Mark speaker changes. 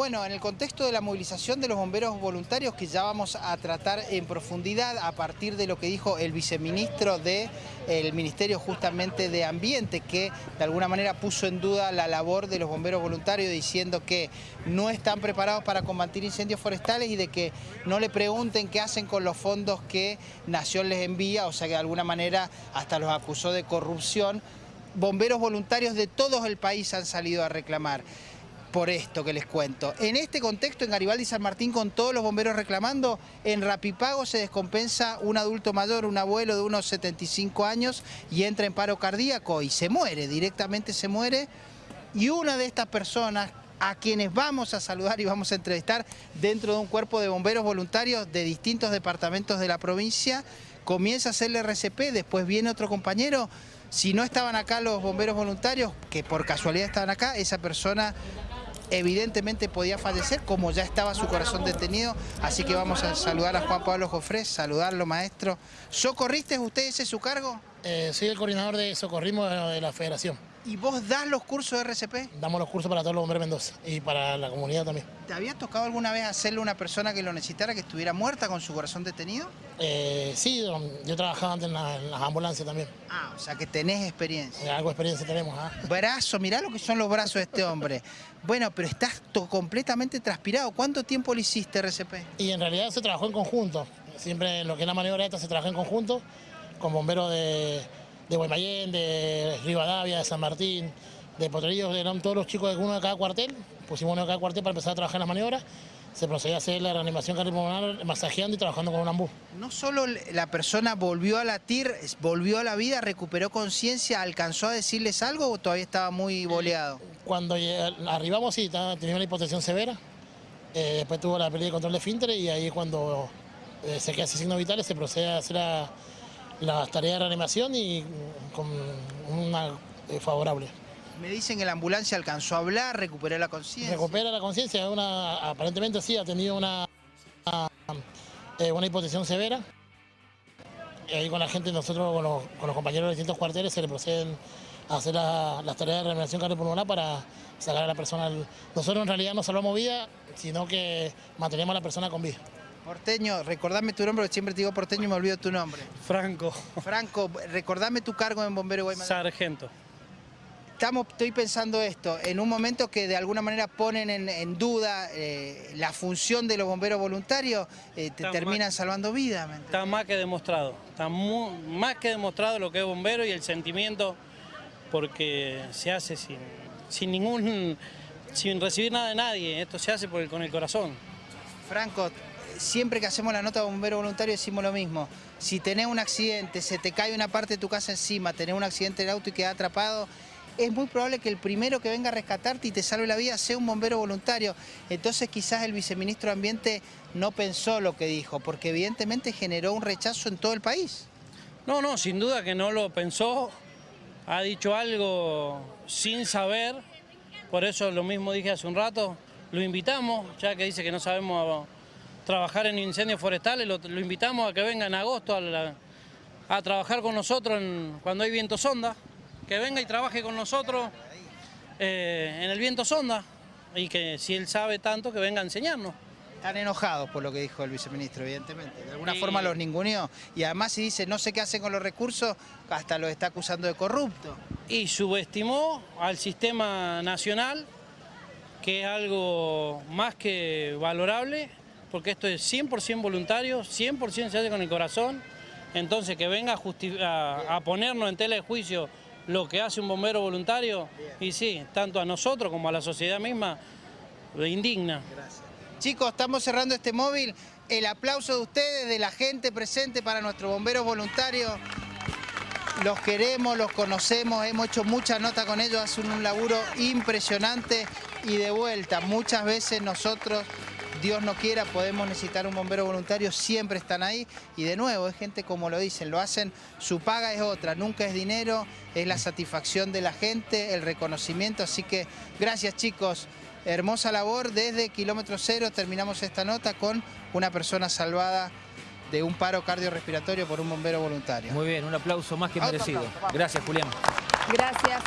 Speaker 1: Bueno, en el contexto de la movilización de los bomberos voluntarios que ya vamos a tratar en profundidad a partir de lo que dijo el viceministro del Ministerio justamente de Ambiente, que de alguna manera puso en duda la labor de los bomberos voluntarios diciendo que no están preparados para combatir incendios forestales y de que no le pregunten qué hacen con los fondos que Nación les envía, o sea que de alguna manera hasta los acusó de corrupción. Bomberos voluntarios de todo el país han salido a reclamar por esto que les cuento. En este contexto, en Garibaldi San Martín, con todos los bomberos reclamando, en Rapipago se descompensa un adulto mayor, un abuelo de unos 75 años, y entra en paro cardíaco y se muere, directamente se muere. Y una de estas personas a quienes vamos a saludar y vamos a entrevistar dentro de un cuerpo de bomberos voluntarios de distintos departamentos de la provincia, comienza a hacerle RCP, después viene otro compañero, si no estaban acá los bomberos voluntarios, que por casualidad estaban acá, esa persona evidentemente podía fallecer, como ya estaba su corazón detenido, así que vamos a saludar a Juan Pablo Jofrés, saludarlo maestro. ¿Socorriste usted ese su cargo?
Speaker 2: Eh, soy el coordinador de socorrismo de la federación.
Speaker 1: ¿Y vos das los cursos de RCP?
Speaker 2: Damos los cursos para todos los bomberos de Mendoza y para la comunidad también.
Speaker 1: ¿Te había tocado alguna vez hacerle a una persona que lo necesitara, que estuviera muerta con su corazón detenido?
Speaker 2: Eh, sí, yo trabajaba antes en, las ambulancias también.
Speaker 1: Ah, o sea que tenés experiencia.
Speaker 2: Eh, algo de experiencia tenemos. ¿ah?
Speaker 1: Brazo, mirá lo que son los brazos de este hombre. bueno, pero estás completamente transpirado. ¿Cuánto tiempo le hiciste RCP?
Speaker 2: Y en realidad se trabajó en conjunto. Siempre en lo que es la maniobra esta se trabajó en conjunto con bomberos de de Guaymallén, de Rivadavia, de San Martín, de Potrerillos, eran todos los chicos de uno de cada cuartel, pusimos uno de cada cuartel para empezar a trabajar en las maniobras, se procedía a hacer la reanimación cardiopulmonar masajeando y trabajando con un ambú.
Speaker 1: No solo la persona volvió a latir, volvió a la vida, recuperó conciencia, ¿alcanzó a decirles algo o todavía estaba muy boleado?
Speaker 2: Cuando arribamos sí, tenía una hipotensión severa, eh, después tuvo la pérdida de control de fintre y ahí cuando eh, se queda sin signos vitales se procede a hacer la las tareas de reanimación y con una eh, favorable.
Speaker 1: Me dicen que la ambulancia alcanzó a hablar, recuperó la conciencia.
Speaker 2: Recupera la conciencia, aparentemente sí, ha tenido una, una, eh, una hipotensión severa. Y ahí con la gente, nosotros con los, compañeros de distintos cuarteles se le proceden a hacer las tareas de reanimación cardiopulmonar para sacar a la persona. Nosotros en realidad no salvamos vida, sino que mantenemos a la persona con vida.
Speaker 1: Porteño, recordame tu nombre, porque siempre te digo porteño y me olvido tu nombre.
Speaker 3: Franco.
Speaker 1: Franco, recordame tu cargo en Bombero Guaymallén.
Speaker 3: Sargento.
Speaker 1: Estamos, estoy pensando esto, en un momento que de alguna manera ponen en, duda eh, la función de los bomberos voluntarios, eh, te terminan salvando vidas.
Speaker 3: Está más que demostrado, está más que demostrado lo que es bombero y el sentimiento, porque se hace sin, sin ningún, sin recibir nada de nadie, esto se hace por el, con el corazón.
Speaker 1: Franco, siempre que hacemos la nota de bombero voluntario decimos lo mismo. Si tenés un accidente, se te cae una parte de tu casa encima, tenés un accidente de auto y quedás atrapado, es muy probable que el primero que venga a rescatarte y te salve la vida sea un bombero voluntario. Entonces quizás el viceministro de Ambiente no pensó lo que dijo, porque evidentemente generó un rechazo en todo el país.
Speaker 3: No, no, sin duda que no lo pensó, ha dicho algo sin saber, por eso lo mismo dije hace un rato, lo invitamos, ya que dice que no sabemos trabajar en incendios forestales, lo, invitamos a que venga en agosto a, trabajar con nosotros cuando hay viento sonda, que venga y trabaje con nosotros eh, en el viento sonda y que si él sabe tanto que venga a enseñarnos.
Speaker 1: Están enojados por lo que dijo el viceministro, evidentemente. De alguna forma los ninguneó. Y además si dice no sé qué hacen con los recursos, hasta los está acusando de corrupto.
Speaker 3: Y subestimó al sistema nacional, que es algo más que valorable, porque esto es 100% voluntario, 100% se hace con el corazón, entonces que venga a, ponernos en tela de juicio lo que hace un bombero voluntario, y sí, tanto a nosotros como a la sociedad misma, lo indigna.
Speaker 1: Gracias. Chicos, estamos cerrando este móvil. El aplauso de ustedes, de la gente presente para nuestros bomberos voluntarios. Los queremos, los conocemos, hemos hecho muchas notas con ellos, hacen un laburo impresionante y de vuelta, muchas veces nosotros Dios no quiera, podemos necesitar un bombero voluntario, siempre están ahí y de nuevo, es gente como lo dicen, lo hacen, su paga es otra, nunca es dinero, es la satisfacción de la gente, el reconocimiento, así que gracias chicos, hermosa labor, desde kilómetro cero terminamos esta nota con una persona salvada de un paro cardiorrespiratorio por un bombero voluntario.
Speaker 4: Muy bien, un aplauso más que merecido. Gracias Julián.
Speaker 5: Gracias.